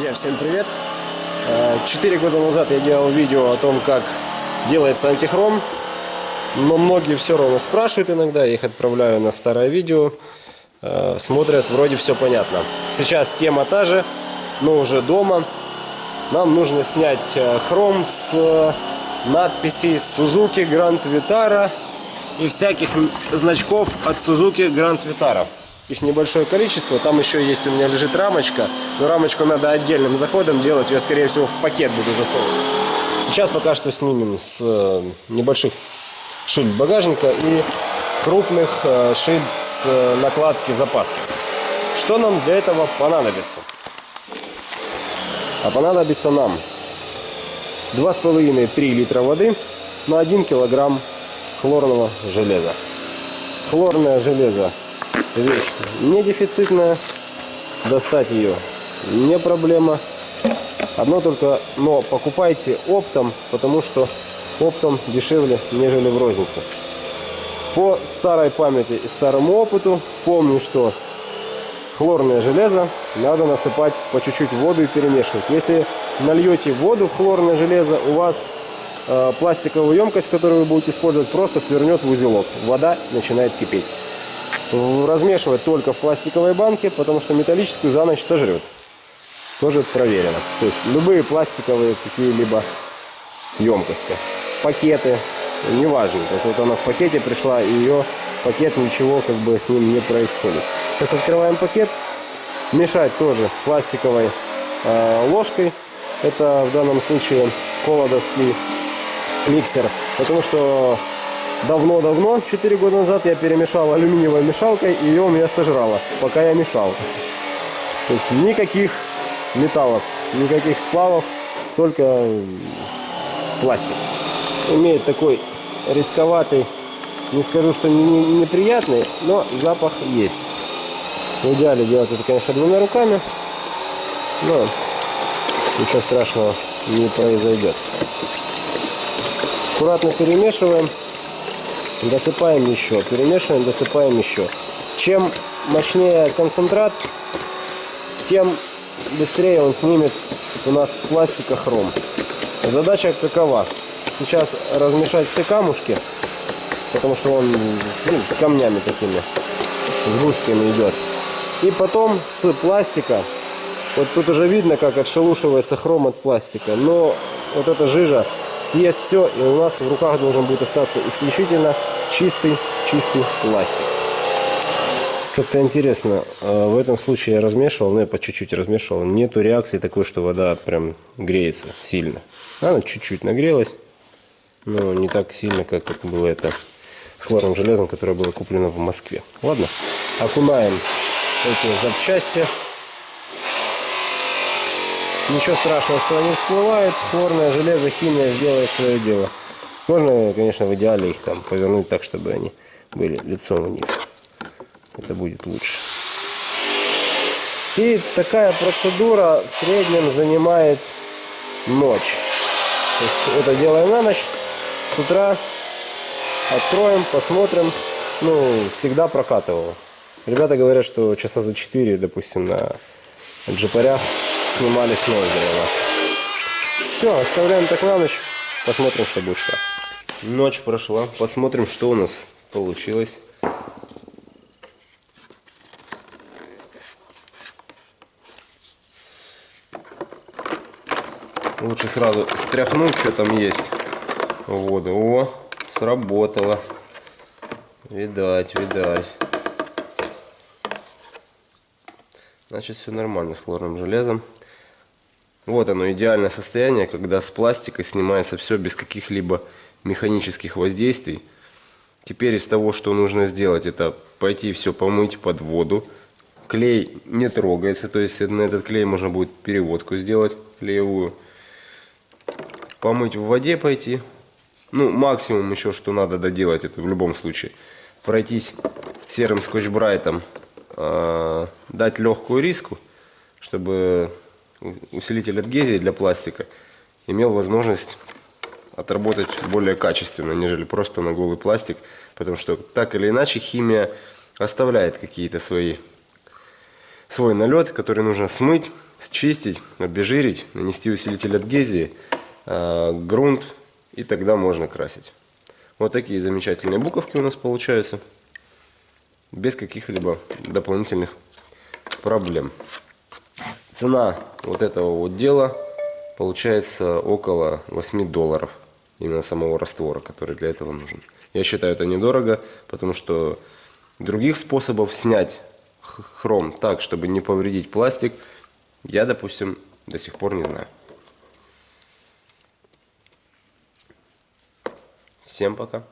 Друзья, всем привет! Э, четыре года назад я делал видео о том, как делается антихром, но многие все равно спрашивают иногда, я их отправляю на старое видео, э, смотрят, вроде все понятно. Сейчас тема та же, но уже дома. Нам нужно снять э, хром с надписей Suzuki Grand Vitara и всяких значков от Suzuki Grand Vitara. Их небольшое количество. Там еще есть у меня лежит рамочка. Но рамочку надо отдельным заходом делать. Ее, скорее всего, в пакет буду засовывать. Сейчас пока что снимем с э, небольших шильд багажника и крупных э, шильд с э, накладки запаски. Что нам для этого понадобится? А понадобится нам 2,5-3 литра воды на 1 килограмм хлорного железа. Хлорное железо вещь не дефицитная. Достать ее не проблема. Одно только, но покупайте оптом, потому что оптом дешевле, нежели в рознице. По старой памяти и старому опыту помню, что хлорное железо надо насыпать по чуть-чуть воду и перемешивать. Если нальете воду в хлорное железо, у вас э, пластиковую емкость, которую вы будете использовать, просто свернет в узелок. Вода начинает кипеть размешивать только в пластиковой банке, потому что металлическую за ночь сожрет. Тоже проверено. То есть любые пластиковые какие-либо емкости, пакеты, неважно. То есть вот она в пакете пришла, и ее пакет ничего как бы с ним не происходит. Сейчас открываем пакет. Мешать тоже пластиковой э, ложкой. Это в данном случае колодовский миксер. Потому что давно-давно, 4 года назад, я перемешал алюминиевой мешалкой, и ее у меня сожрало, пока я мешал. То есть никаких металлов, никаких сплавов, только пластик. Имеет такой рисковатый, не скажу, что неприятный, но запах есть. В идеале делать это, конечно, двумя руками, но ничего страшного не произойдет. Аккуратно перемешиваем досыпаем еще, перемешиваем, досыпаем еще. Чем мощнее концентрат, тем быстрее он снимет у нас с пластика хром. Задача какова? Сейчас размешать все камушки, потому что он ну, камнями такими, с густками идет. И потом с пластика, вот тут уже видно, как отшелушивается хром от пластика, но вот эта жижа съест все, и у нас в руках должен будет остаться исключительно чистый, чистый пластик. Как-то интересно, а, в этом случае я размешивал, ну я по чуть-чуть размешивал, нету реакции такой, что вода прям греется сильно. Она чуть-чуть нагрелась, но не так сильно, как было это с хлорным железом, которое было куплено в Москве. Ладно, окунаем эти запчасти. Ничего страшного, что они всплывают. Хлорное железо, химия сделает свое дело. Можно, конечно, в идеале их там повернуть так, чтобы они были лицом вниз. Это будет лучше. И такая процедура в среднем занимает ночь. Есть это делаем на ночь. С утра откроем, посмотрим. Ну, всегда прокатывал. Ребята говорят, что часа за 4, допустим, на джипарях снимали с ноздри у нас. Все, оставляем так на ночь. Посмотрим, что будет. Ночь прошла. Посмотрим, что у нас получилось. Лучше сразу стряхнуть, что там есть в воду. О, сработало. Видать, видать. Значит, все нормально с хлорным железом. Вот оно, идеальное состояние, когда с пластика снимается все без каких-либо механических воздействий. Теперь из того, что нужно сделать, это пойти все помыть под воду. Клей не трогается, то есть на этот клей можно будет переводку сделать клеевую. Помыть в воде пойти. Ну, максимум еще, что надо доделать, это в любом случае. Пройтись серым скотч-брайтом, э, дать легкую риску, чтобы усилитель адгезии для пластика имел возможность отработать более качественно, нежели просто на голый пластик, потому что так или иначе химия оставляет какие-то свои свой налет, который нужно смыть, счистить, обезжирить, нанести усилитель адгезии, э, грунт, и тогда можно красить. Вот такие замечательные буковки у нас получаются, без каких-либо дополнительных проблем. Цена вот этого вот дела получается около 8 долларов, именно самого раствора, который для этого нужен. Я считаю это недорого, потому что других способов снять хром так, чтобы не повредить пластик, я, допустим, до сих пор не знаю. Всем пока.